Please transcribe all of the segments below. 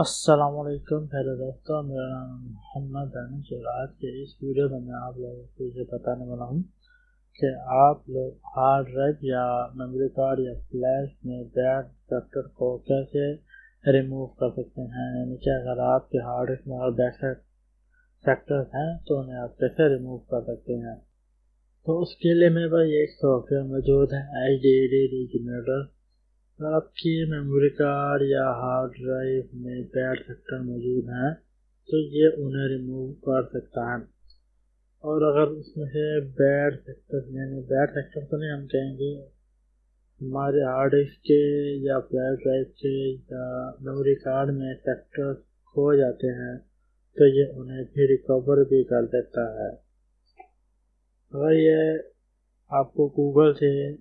السلام علیکم پہلے دوستوں میرا نام محمد انس اور آج کے اس ویڈیو میں میں آپ لوگوں کو یہ بتانے والا ہوں کہ آپ لوگ ہارڈ ڈرائیو یا میموری کارڈ یا فلیش میں بیڈ سیکٹر کو کیسے ریموو کر سکتے ہیں؟ یعنی کہ اگر آپ کے ہارڈ ڈرائیو میں اور بیک سیکٹر ہیں تو انہیں آپ کیسے ریموو کر سکتے ہیں؟ تو اس کے لیے میرے پاس ایک سافٹ ویئر موجود ہے ایچ ڈی ڈی ریجنیٹر آپ کی میموری کارڈ یا ہارڈ ڈرائیو میں بیڈ سیکٹر موجود ہیں، تو یہ انہیں ریموو کر سکتا ہے۔ اور اگر اس میں سے بیڈ سیکٹر یعنی بیڈ سیکٹر تو نہیں ہم کہیں گے، ہمارے ہارڈ ڈسک کے یا فلیش ڈرائیو کے یا میموری کارڈ میں سیکٹر کھو جاتے ہیں، تو یہ انہیں بھی ریکور بھی کر دیتا ہے۔ اگر یہ آپ کو گوگل سے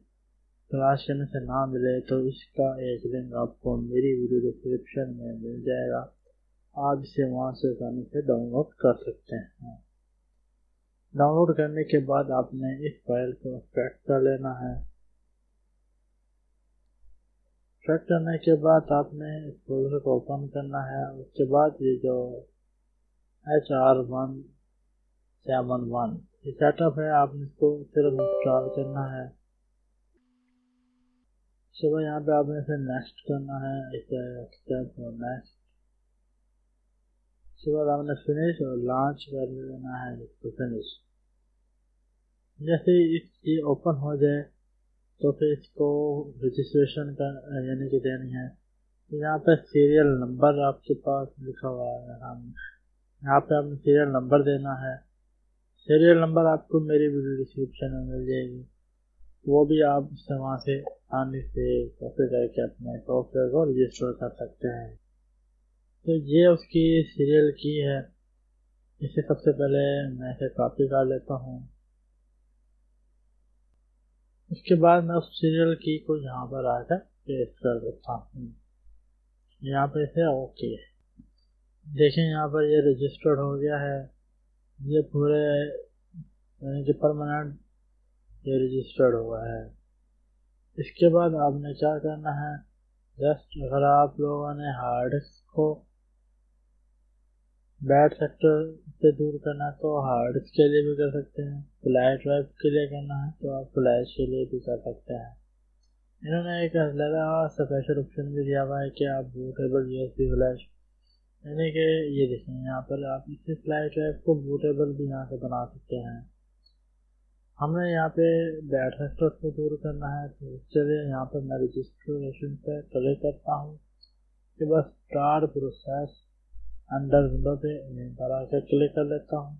تلاش کرنے سے نہ ملے تو اس کا ایک لنک آپ کو میری ویڈیو ڈسکرپشن میں مل جائے گا۔ آپ اسے وہاں سے آسانی سے ڈاؤن لوڈ کر سکتے ہیں۔ ڈاؤن لوڈ کرنے کے بعد آپ نے اس فائل کو ایکسٹریکٹ کر لینا ہے۔ ایکسٹریکٹ کرنے کے بعد آپ نے اس فولڈر کو اوپن کرنا ہے۔ اس کے بعد یہ جو H R one seven one یہ سیٹ اپ ہے۔ آپ نے اس کو صرف انسٹال کرنا ہے۔ اس یہاں پہ آپ نے اسے نیکسٹ کرنا ہے ایکسٹیپ نیکسٹ اس کے بعد آپ نے فنش اور لانچ کر لینا ہے، اس کو فنش جیسے یہ اوپن ہو جائے، تو پھر اس کو رجسٹریشن کا یعنی کہ دینی ہے۔ یہاں پہ سیریل نمبر آپ کے پاس لکھا ہوا ہے یہاں پہ آپ نے سیریل نمبر دینا ہے۔ سیریل نمبر آپ کو میری ویڈیو ڈسکرپشن میں مل جائے گی۔ وہ بھی آپ اس سے وہاں سے آنے سے کافی کر کے اپنے سافٹ کو رجسٹر کر سکتے ہیں۔ تو یہ اس کی سیریل کی ہے۔ اسے سب سے پہلے میں اسے کاپی کر لیتا ہوں۔ اس کے بعد میں اس سیریل کی کو یہاں پر آ کر پیسٹ کر دیتا ہوں۔ یہاں پہ اسے اوکے دیکھیں یہاں پر یہ رجسٹرڈ ہو گیا ہے۔ یہ پورے یعنی کہ پرماننٹ یہ رجسٹرڈ ہوا ہے۔ اس کے بعد آپ نے کیا کرنا ہے؟ جسٹ اگر آپ لوگوں نے ہارڈ ڈسک کو بیڈ سیکٹر سے دور کرنا ہے تو ہارڈ ڈسک کے لیے بھی کر سکتے ہیں۔ فلیش ڈرائیو کے لیے کرنا ہے تو آپ فلیش کے لیے بھی کر سکتے ہیں۔ انہوں نے ایک علیحدہ اسپیشل آپشن بھی دیا ہوا ہے کہ آپ bootable U S B flash یعنی کہ یہ دیکھیں یہاں پر آپ اسی فلیش ڈرائیو کو بوٹیبل بھی یہاں سے بنا سکتے ہیں۔ ہم نے یہاں پہ بیٹ فیکٹر کو دور کرنا ہے، تو یہاں پہ میں رجسٹریشن پہ کلک کرتا ہوں کہ بس اسٹار پروسیس انڈر ونڈو پہ پر آ کے کلک کر لیتا ہوں۔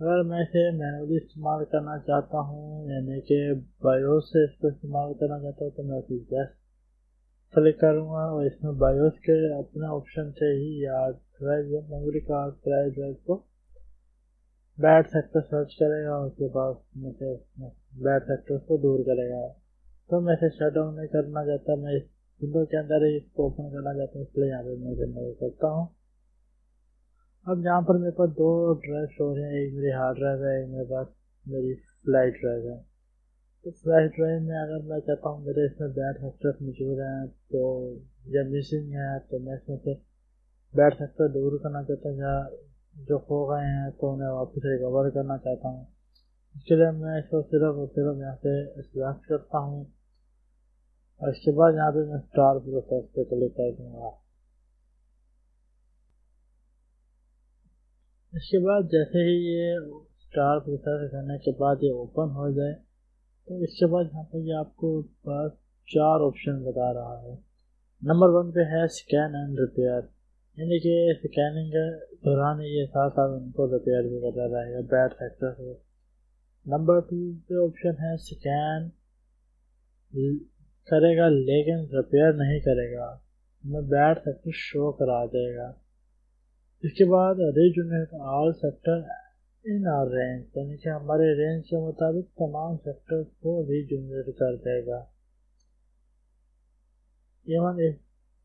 اگر میں اسے مینولی استعمال کرنا چاہتا ہوں یعنی کہ بایوس سے اس کو استعمال کرنا چاہتا ہوں، تو میں اسے جسٹ کلک کروں گا اور اس میں بایوس کے اپنے آپشن سے ہی یا ڈرائیو میموری کارڈ ڈرائیو کو بیڈ سیکٹر سرچ کرے گا، اس کے بعد میں سے بیڈ سیکٹر کو دور کرے گا۔ تو میں شٹ ڈاؤن نہیں کرنا چاہتا، میں اس ونڈو کے اندر ہی اس کو اوپن کرنا چاہتا ہوں، اس لیے یہاں پہ میں اسے کرتا ہوں۔ اب یہاں پر میرے پاس دو ڈرائیو شو ہیں، ایک میری ہارڈ ڈرائیو ہے، ایک میرے پاس میری فلائٹ ڈرائیو ہے۔ تو فلائٹ ڈرائیو میں اگر میں چاہتا ہوں، میرے اس میں بیڈ سیکٹر موجود ہیں تو یا مسنگ ہے، تو میں اس میں سے بیڈ سیکٹر دور کرنا چاہتا ہوں، یا جو کھو گئے ہیں تو انہیں واپس ریکور کرنا چاہتا ہوں۔ اس کے لیے میں اس کو صرف اور صرف یہاں سے سلیکٹ کرتا ہوں۔ اور اس کے بعد یہاں پہ میں اسٹار پروسیس پہ کلک کر دوں گا۔ اس کے بعد جیسے ہی یہ اسٹار پروسیس کرنے کے بعد یہ اوپن ہو جائے، تو اس کے بعد یہاں پہ یہ آپ کو پاس چار آپشن بتا رہا ہے۔ نمبر ون پہ ہے اسکین اینڈ ریپیئر یعنی کہ اسکیننگ دوران یہ ساتھ ساتھ ان کو ریپیئر بھی کرتا رہے گا بیڈ فیکٹر سے نمبر ٹو پہ آپشن ہے سکین کرے گا لیکن ریپیئر نہیں کرے گا۔ ہمیں بیڈ فیکٹر شو کرا دے گا۔ اس کے بعد regenerate all sector in a range یعنی کہ ہمارے رینج کے مطابق تمام سیکٹر کو ریجنریٹ کر دے گا۔ ایون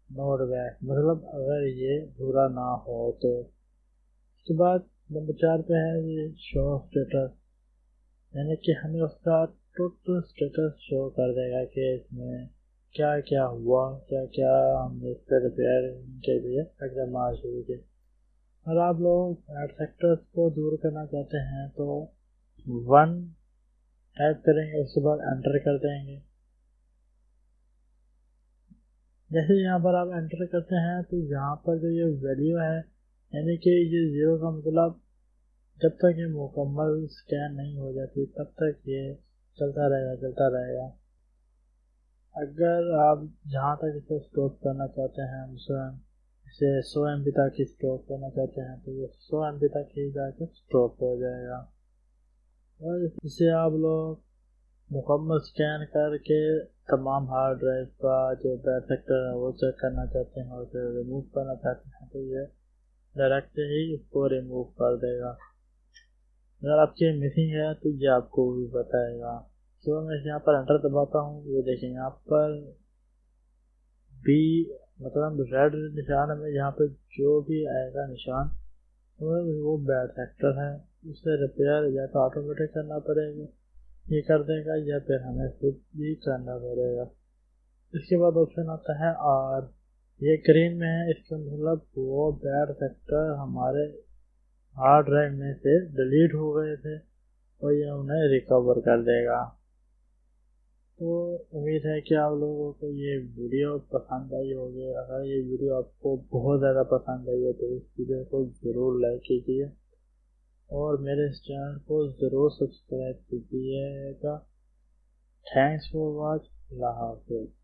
نوٹ بیک مطلب اگر یہ برا نہ ہو تو۔ اس کے بعد نمبر چار پہ ہے یہ شو اسٹیٹس یعنی کہ ہمیں اس کا ٹوٹل اسٹیٹس شو کر دے گا کہ اس میں کیا کیا ہوا، کیا کیا ہم نے اس سے ریپیئر کے لیے اقدامات شروع کیے اور آپ لوگ ایڈ سیکٹرس کو دور کرنا چاہتے ہیں تو ون ٹائپ کریں گے، اس کے بعد انٹر کر دیں گے۔ جیسے یہاں پر آپ انٹر کرتے ہیں تو یہاں پر جو یہ ویلیو ہے یعنی کہ یہ زیرو کا مطلب جب تک یہ مکمل اسکین نہیں ہو جاتی، تب تک یہ چلتا رہے گا، چلتا رہے گا۔ اگر آپ جہاں تک اسے اسٹاپ کرنا چاہتے ہیں، مثلاً اسے سو ایم بی تک اسٹاپ کرنا چاہتے ہیں، تو یہ سو ایم بی تک ہی جا کے اسٹاپ ہو جائے گا۔ اور اسے آپ لوگ مکمل اسکین کر کے تمام ہارڈ ڈرائیو کا جو بیڈ سیکٹر ہے وہ چیک کرنا چاہتے ہیں اور اسے ریموو کرنا چاہتے ہیں، تو یہ ڈائریکٹ ہی اس کو ریموو کر دے گا۔ اگر آپ کی مسنگ ہے تو یہ آپ کو بھی بتائے گا۔ تو میں یہاں پر انٹر دباتا ہوں۔ یہ دیکھیں یہاں پر بی مطلب ریڈ نشان میں یہاں پہ جو بھی آئے گا نشان، وہ بیڈ سیکٹر ہے۔ اسے ریپیئر یا تو آٹومیٹک کرنا پڑے گا۔ یہ کر دے گا یا پھر ہمیں خود بھی کرنا پڑے گا۔ اس کے بعد آپشن آتا ہے اور یہ گرین میں ہے، اس کا مطلب وہ بیڈ سیکٹر ہمارے ہارڈ ڈرائیو میں سے ڈیلیٹ ہو گئے تھے اور یہ انہیں ریکور کر دے گا۔ تو امید ہے کہ آپ لوگوں کو یہ ویڈیو پسند آئی ہوگی۔ اگر یہ ویڈیو آپ کو بہت زیادہ پسند آئی ہے تو اس ویڈیو کو ضرور لائک کیجیے۔ اور میرے اس چینل کو ضرور سبسکرائب کیجیے گا۔ تھینکس فار واچ اللہ حافظ۔